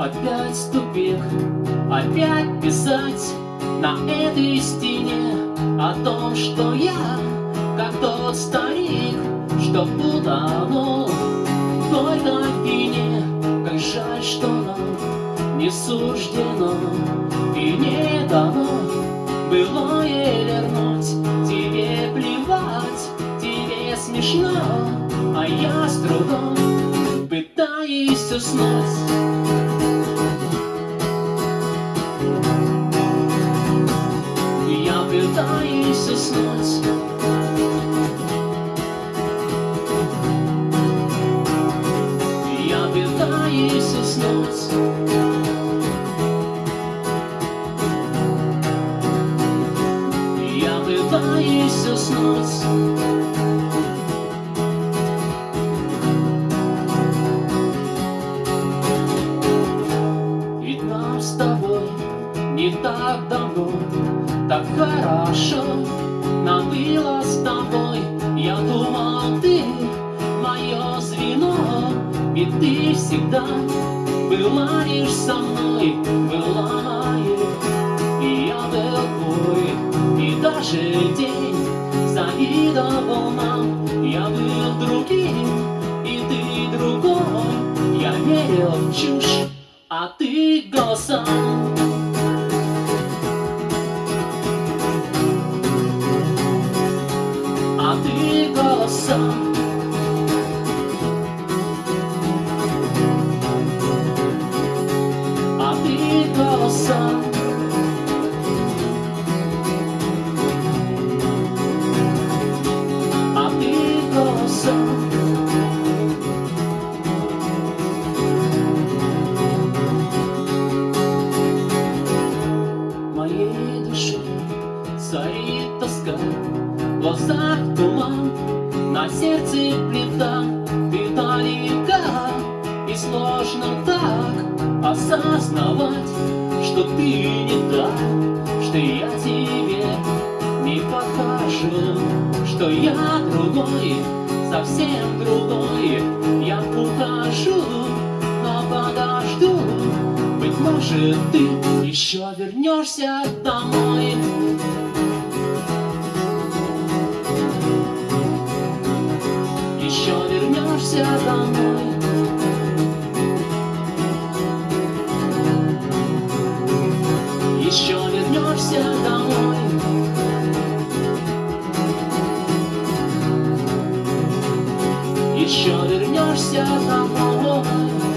опять писать на этой стене О том, что я, как тот старик, что утонул в той топине Как жаль, что нам не суждено и не дано Былое вернуть, тебе плевать, тебе смешно А я с трудом пытаюсь уснуть пытаюсь уснуть Я пытаюсь уснуть Я пытаюсь уснуть так давно. Так хорошо нам было с тобой Я думал, ты мое звено. Ведь ты всегда была лишь со мной Была моей, и я был твой И даже день завидовал нам. Я был другим, и ты другой. Я верил в чушь, а ты голосом голоса. А ты. Моей души царит тоска в глазах туман, на сердце плита, ты далека, и сложно так осознавать, что ты не так, что я тебе не подхожу, что я другой, совсем другой, я ухожу, но подожду, быть может ты еще вернешься домой. Вернешься домой. Еще вернешься домой. Еще вернешься домой.